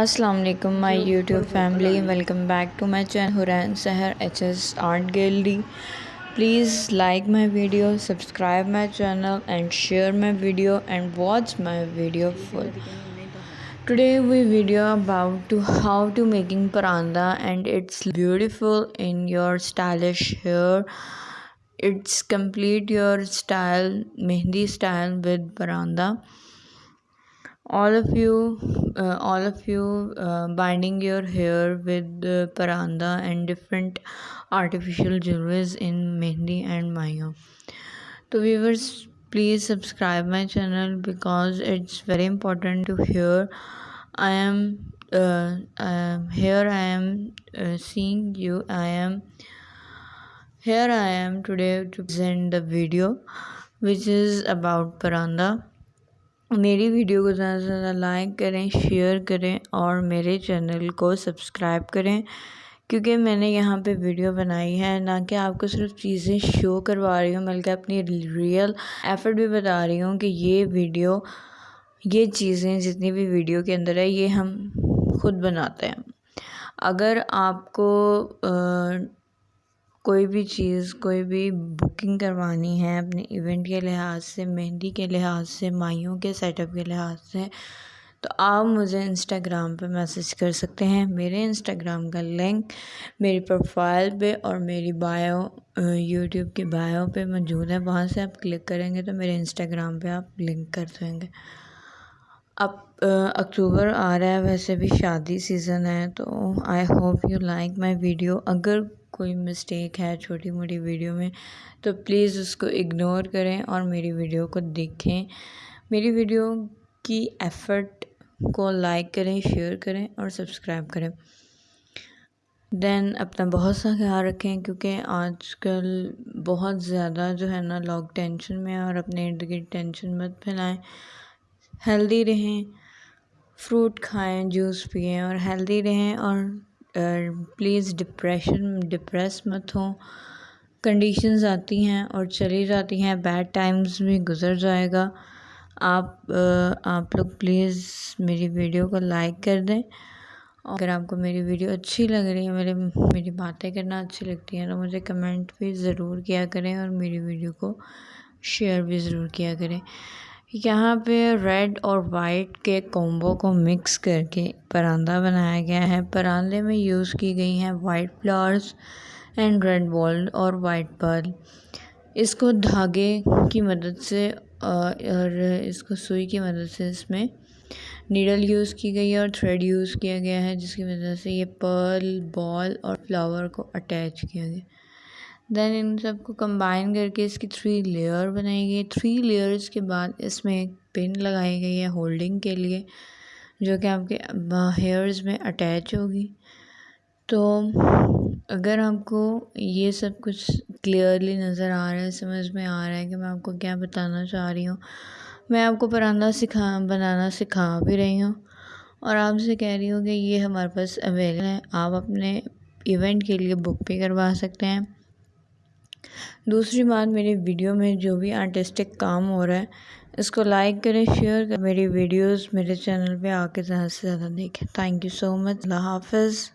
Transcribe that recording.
السلام علیکم، my YouTube family, welcome back to my chain, حرین Sahar H S art gallery. Please like my video, subscribe my channel and share my video and watch my video full. Today we video about to how to making paranda and it's beautiful in your stylish hair. It's complete your style, mehndi style with paranda all of you all of you binding your hair with paranda and different artificial jewelleries in mehndi and Mahiya تو viewers please subscribe my channel because it's very important to here I am here I am sing you I am here I am today to present the video which is about paranda میری ویڈیو کو زیادہ سے زیادہ like کریں، share کریں اور میرے چینل کو سبسکرائب کریں۔ کیونکہ میں نے یہاں پہ ویڈیو بنائی ہے، نہ کہ آپ کو صرف چیزیں شو کروا رہی ہوں، بلکہ اپنی ریئل ایفرٹ بھی بتا رہی ہوں کہ یہ ویڈیو، یہ چیزیں جتنی بھی ویڈیو کے اندر ہے، یہ ہم خود بناتے ہیں۔ اگر آپ کو کوئی بھی چیز، کوئی بھی بکنگ کروانی ہے اپنے ایونٹ کے لحاظ سے، مہندی کے لحاظ سے، مائیوں کے سیٹ اپ کے لحاظ سے، تو آپ مجھے انسٹاگرام پہ میسیج کر سکتے ہیں۔ میرے انسٹاگرام کا لنک میری پروفائل پہ اور میری بایو یوٹیوب کی بایو پہ موجود ہے۔ وہاں سے آپ کلک کریں گے تو میرے انسٹاگرام پہ آپ لنک کر دیں گے۔ اب اکتوبر آ رہا ہے۔ ویسے بھی شادی سیزن ہے تو I hope you like my video اگر کوئی مسٹیک ہے چھوٹی موٹی ویڈیو میں، تو پلیز اس کو اگنور کریں اور میری ویڈیو کو دیکھیں۔ میری ویڈیو کی ایفرٹ کو لائک کریں شیئر کریں اور سبسکرائب کریں۔ دین اپنا بہت سا خیال رکھیں، کیونکہ آج کل بہت زیادہ جو ہے نا لوگ ٹینشن میں اور اپنے ارد گرد ٹینشن مت پھیلائیں۔ ہیلدی رہیں فروٹ کھائیں جوس پئیں اور ہیلدی رہیں اور پلیز ڈپریشن ڈپریس مت ہوں کنڈیشنز آتی ہیں اور چلی جاتی ہیں۔ بیڈ ٹائمز بھی گزر جائے گا۔ آپ آپ لوگ پلیز میری ویڈیو کو لائک کر دیں۔ اگر آپ کو میری ویڈیو اچھی لگ رہی ہے، میرے، میری باتیں کرنا اچھی لگتی ہیں، تو مجھے کمنٹ بھی ضرور کیا کریں اور میری ویڈیو کو شیئر بھی ضرور کیا کریں۔ یہاں پہ ریڈ اور وائٹ کے کومبو کو مکس کر کے پراندہ بنایا گیا ہے۔ پراندے میں یوز کی گئی ہیں white flowers and red ball اور وائٹ پرل۔ اس کو دھاگے کی مدد سے اور اس کو سوئی کی مدد سے اس میں نیڈل یوز کی گئی ہے اور تھریڈ یوز کیا گیا ہے، جس کی وجہ سے یہ پرل، بال اور فلاور کو اٹیچ کیا گیا۔ دین ان سب کو کمبائن کر کے اس کی تھری لیئر بنائی گئی. تھری لیئرس کے بعد اس میں ایک پن لگائی گئی ہے ہولڈنگ کے لیے، جو کہ آپ کے ہیئرز میں اٹیچ ہوگی. تو اگر آپ کو یہ سب کچھ کلیئرلی نظر آ رہا ہے، سمجھ میں آ رہا ہے کہ میں آپ کو کیا بتانا چاہ رہی ہوں، میں آپ کو پراندہ سکھا، بنانا سکھا بھی رہی ہوں. اور آپ سے کہہ رہی ہوں کہ یہ ہمارے پاس اویلیبل ہے، آپ اپنے ایونٹ کے لیے بک بھی کروا سکتے ہیں. دوسری بات میری ویڈیو میں جو بھی آرٹسٹک کام ہو رہا ہے، اس کو لائک کریں شیئر کریں۔ میری ویڈیوز میرے چینل پہ آ کے زیادہ سے زیادہ دیکھیں۔ تھینک یو سو مچ اللہ حافظ.